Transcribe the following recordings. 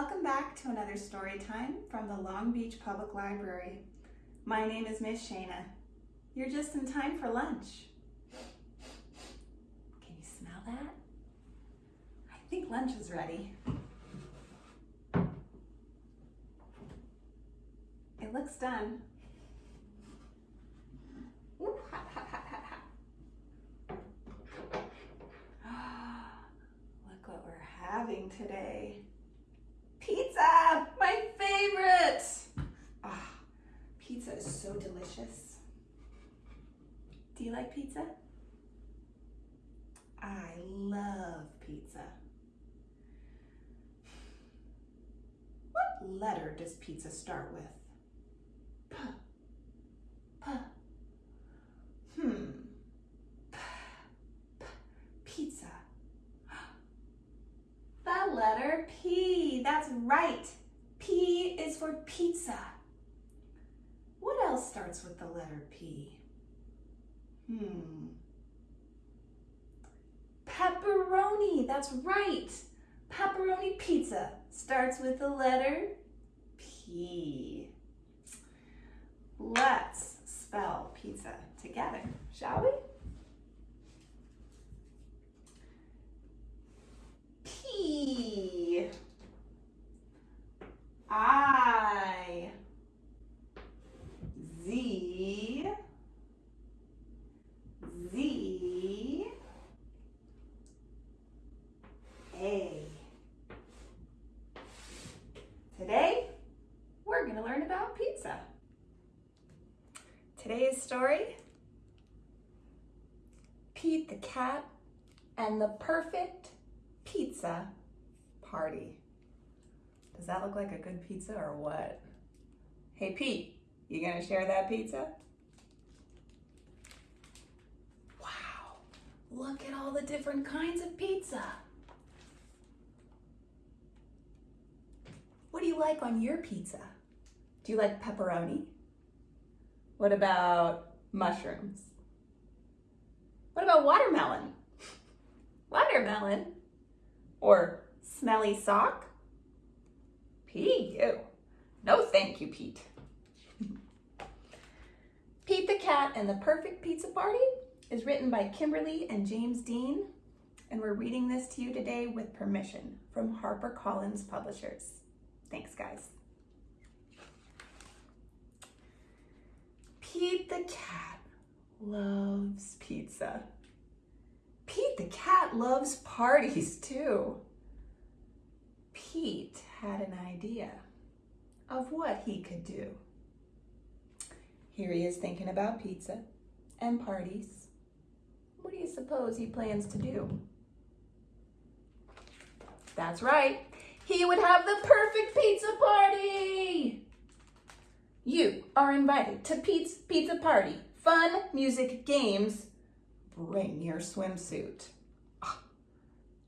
Welcome back to another story time from the Long Beach Public Library. My name is Miss Shana. You're just in time for lunch. Can you smell that? I think lunch is ready. It looks done. Ooh, hot, hot, hot, hot, hot. Look what we're having today. Favorite. Ah, pizza is so delicious. Do you like pizza? I love pizza. What letter does pizza start with? P. P. Hmm. P. Pizza. The letter P. That's right. For pizza. What else starts with the letter P? Hmm. Pepperoni. That's right. Pepperoni pizza starts with the letter P. Let's spell pizza together, shall we? P I Z Z A Today, we're going to learn about pizza. Today's story, Pete the Cat and the Perfect Pizza Party. Does that look like a good pizza or what? Hey Pete, you gonna share that pizza? Wow, look at all the different kinds of pizza. What do you like on your pizza? Do you like pepperoni? What about mushrooms? What about watermelon? Watermelon? Or smelly sock? You. No thank you, Pete. Pete the Cat and the Perfect Pizza Party is written by Kimberly and James Dean, and we're reading this to you today with permission from HarperCollins Publishers. Thanks, guys. Pete the Cat loves pizza. Pete the Cat loves parties too. Pete had an idea of what he could do. Here he is thinking about pizza and parties. What do you suppose he plans to do? That's right, he would have the perfect pizza party! You are invited to Pete's Pizza Party. Fun, music, games. Bring your swimsuit. Ah,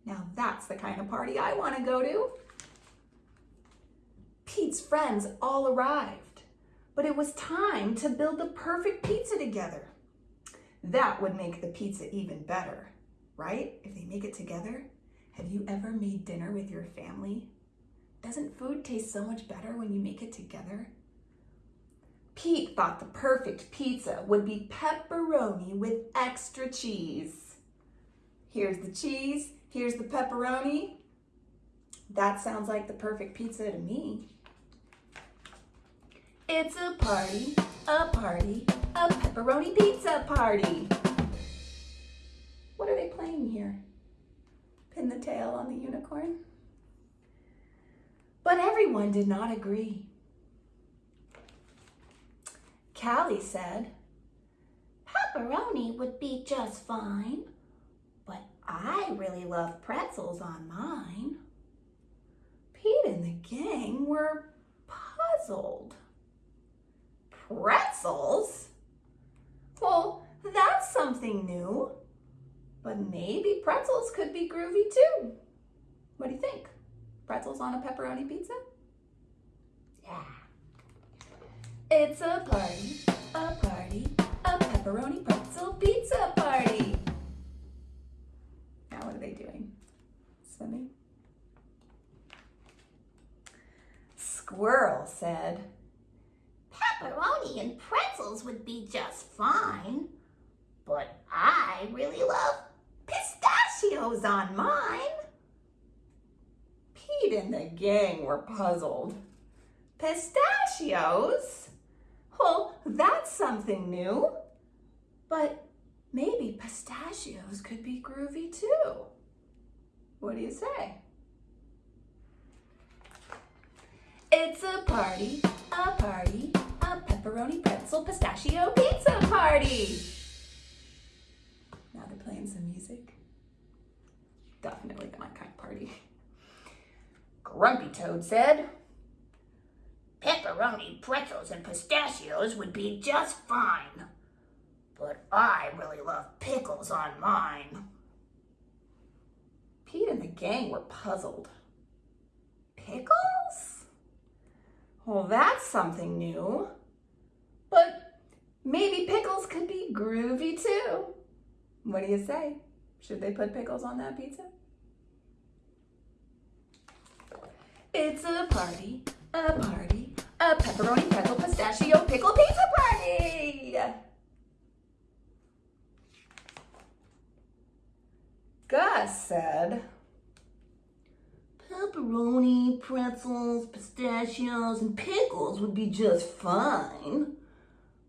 now that's the kind of party I want to go to. Pete's friends all arrived, but it was time to build the perfect pizza together. That would make the pizza even better, right? If they make it together. Have you ever made dinner with your family? Doesn't food taste so much better when you make it together? Pete thought the perfect pizza would be pepperoni with extra cheese. Here's the cheese, here's the pepperoni. That sounds like the perfect pizza to me. It's a party, a party, a pepperoni pizza party. What are they playing here? Pin the tail on the unicorn? But everyone did not agree. Callie said, Pepperoni would be just fine, but I really love pretzels on mine. Pete and the gang were puzzled. Pretzels? Well, that's something new. But maybe pretzels could be groovy too. What do you think? Pretzels on a pepperoni pizza? Yeah. It's a party, a party, a pepperoni pretzel pizza party. Now what are they doing? Swimming? Squirrel said, Pepperoni and pretzels would be just fine. But I really love pistachios on mine. Pete and the gang were puzzled. Pistachios? Well, that's something new. But maybe pistachios could be groovy too. What do you say? It's a party, a party, a pepperoni pretzel pistachio pizza party. Now they're playing some music. Definitely my kind of party. Grumpy Toad said, Pepperoni, pretzels, and pistachios would be just fine. But I really love pickles on mine. Pete and the gang were puzzled. Pickles? Well, that's something new. But maybe pickles could be groovy too. What do you say? Should they put pickles on that pizza? It's a party, a party, a pepperoni pretzel pistachio pickle pizza party! Gus said, Pepperoni, pretzels, pistachios, and pickles would be just fine.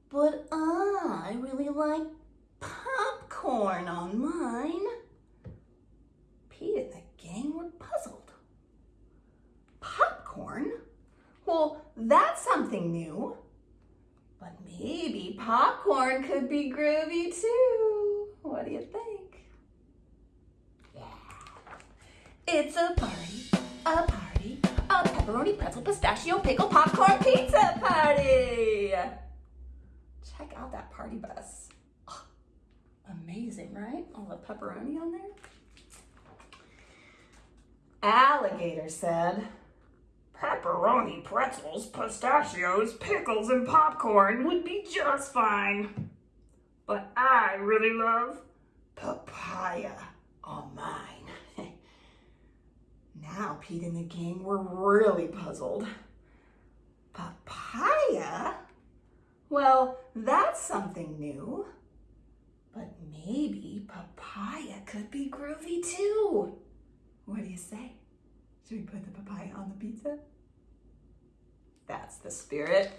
But I really like popcorn on mine. Pete and the gang were puzzled. Popcorn? Well, that's something new. But maybe popcorn could be groovy too. What do you think? Yeah. It's a party, a party, a pepperoni pretzel pistachio pickle popcorn pizza party. Check out that party bus. Oh, amazing, right? All the pepperoni on there. Alligator said, Pepperoni, pretzels, pistachios, pickles, and popcorn would be just fine. But I really love papaya on mine. now Pete and the gang were really puzzled. Papaya? Well, that's something new. But maybe papaya could be groovy too. What do you say? Should we put the papaya on the pizza? That's the spirit.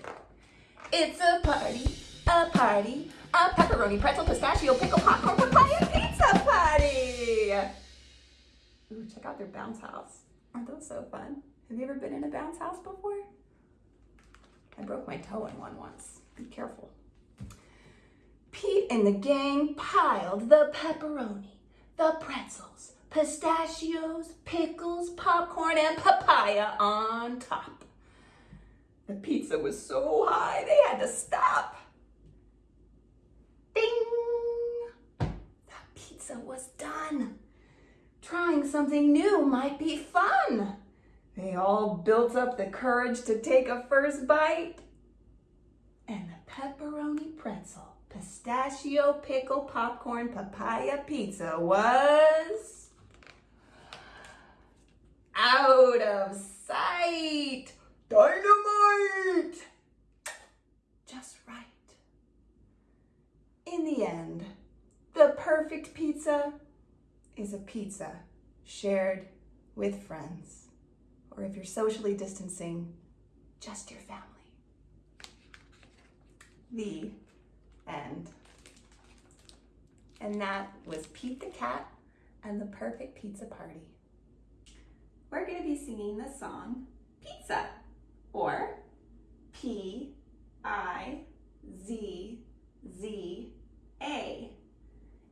It's a party, a party, a pepperoni, pretzel, pistachio, pickle, popcorn, papaya pizza party! Ooh, check out their bounce house. Aren't those so fun? Have you ever been in a bounce house before? I broke my toe in one once. Be careful. Pete and the gang piled the pepperoni, the pretzels, pistachios, pickles, popcorn, and papaya on top. The pizza was so high they had to stop. Ding! The pizza was done. Trying something new might be fun. They all built up the courage to take a first bite. And the pepperoni pretzel, pistachio, pickle, popcorn, papaya pizza was out of sight. Dynamite! Just right. In the end, the perfect pizza is a pizza shared with friends. Or if you're socially distancing, just your family. The end. And that was Pete the Cat and the Perfect Pizza Party we're going to be singing the song Pizza or P I Z Z A.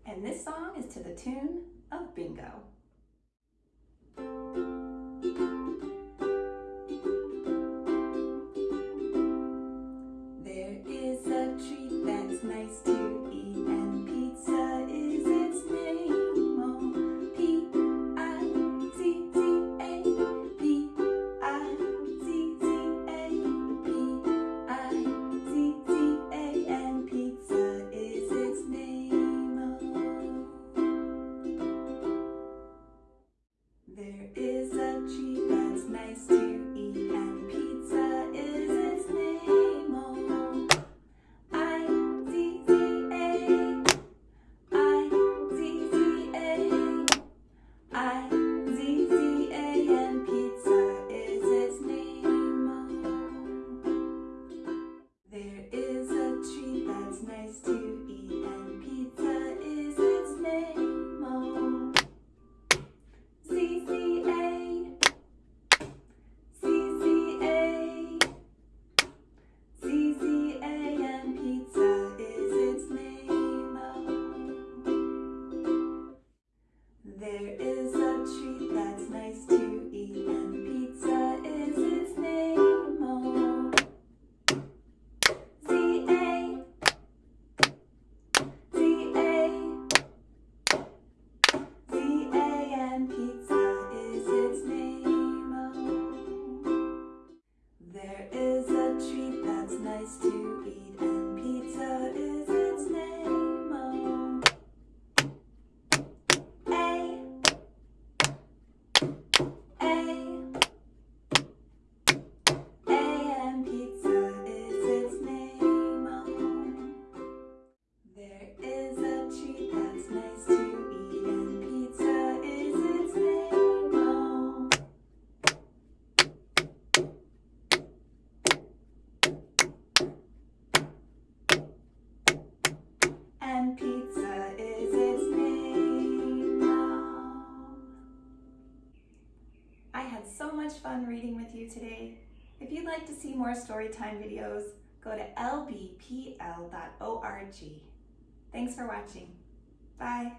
And this song is to the tune of Bingo. Fun reading with you today. If you'd like to see more storytime videos, go to lbpl.org. Thanks for watching. Bye.